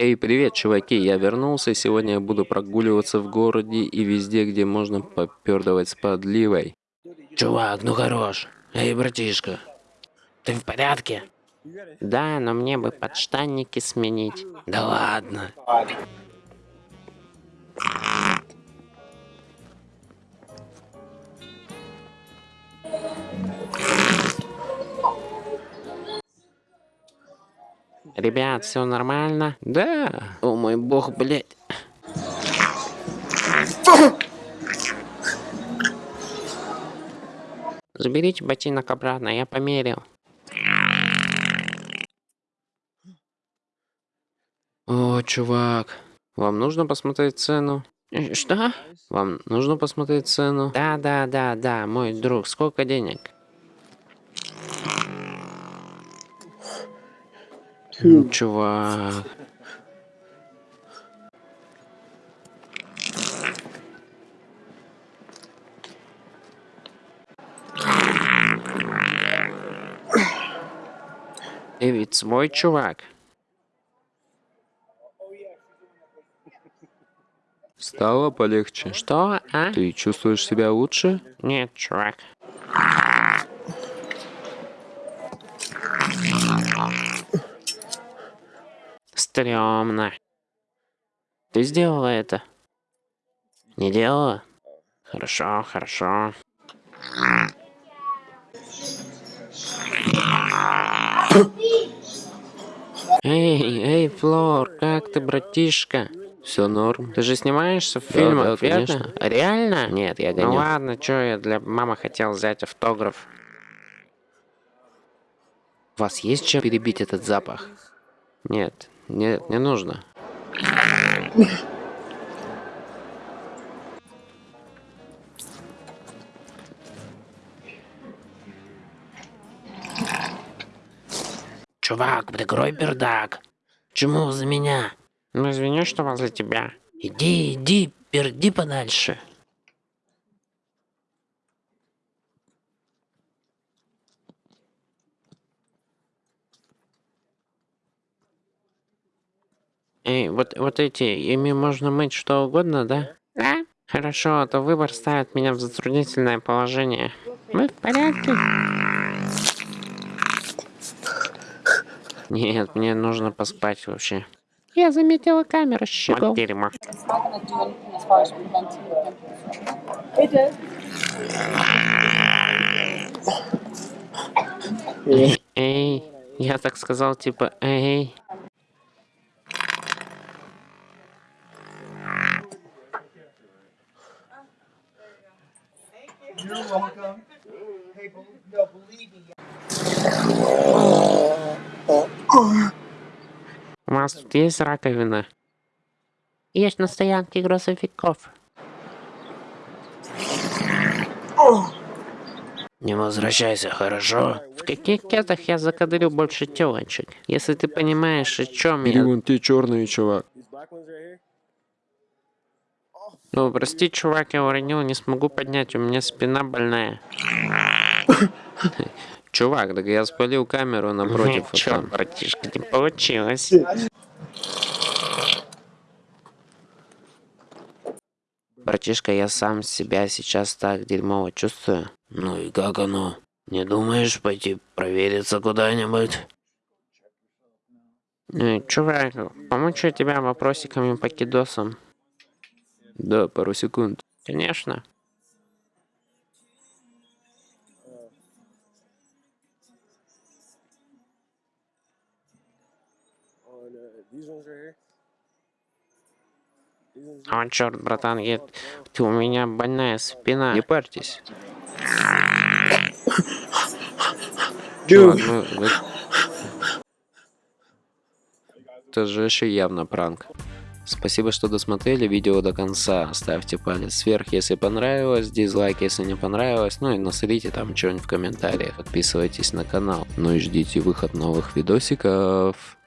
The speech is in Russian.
Эй, привет, чуваки, я вернулся, сегодня я буду прогуливаться в городе и везде, где можно попердывать с подливой. Чувак, ну хорош. Эй, братишка, ты в порядке? Да, но мне бы подштанники сменить. Да ладно. Ребят, все нормально? Да. О мой бог, блядь. Заберите ботинок обратно, я померил. О, чувак, вам нужно посмотреть цену? Э, Что? Вам нужно посмотреть цену? Да, да, да, да, мой друг, сколько денег? М, Чувак. Ты ведь свой чувак. Стало полегче. Что, а? Ты чувствуешь себя лучше? Нет, чувак. Стремно. Ты сделала это? Не делала? Хорошо, хорошо. Эй, эй, Флор, как ты, братишка? Все норм. Ты же снимаешься в фильмах, да, верно? конечно. Реально? Нет, я Ну гоню. ладно, чё я для мамы хотел взять автограф. У вас есть чем перебить этот запах? Нет, нет, не нужно. Чувак, прикрой пердак. Чему за меня? Ну извини, что возле тебя. Иди, иди, перди подальше. Эй, вот, вот эти, ими можно мыть что угодно, да? Да. Хорошо, а то выбор ставит меня в затруднительное положение. Мы в порядке? Нет, мне нужно поспать вообще. Я заметила камеру щегол. Вот дерьмо. Эй, я так сказал, типа, эй. You're welcome. Hey, bel- no, believe me. У вас тут есть раковина? Есть на стоянке грузовиков. Не возвращайся, хорошо? В каких кетах я закадрю больше телочек? Если ты понимаешь, о чем я... вон те черные, чувак. Ну, прости, чувак, я уронил, не смогу поднять, у меня спина больная. Чувак, так я спалил камеру напротив. Чё, там. братишка, не получилось. Братишка, я сам себя сейчас так дерьмово чувствую. Ну и как оно? Не думаешь пойти провериться куда-нибудь? Э, чувак, помучу тебя вопросиками по кидосам. Да, пару секунд. Конечно. О, черт, братан, я... ты у меня больная спина. Не парьтесь. Чувак, ну, вы- Это же еще явно пранк. Спасибо, что досмотрели видео до конца. Ставьте палец вверх, если понравилось, дизлайк, если не понравилось. Ну и насрите там что-нибудь в комментариях. Подписывайтесь на канал. Ну и ждите выход новых видосиков.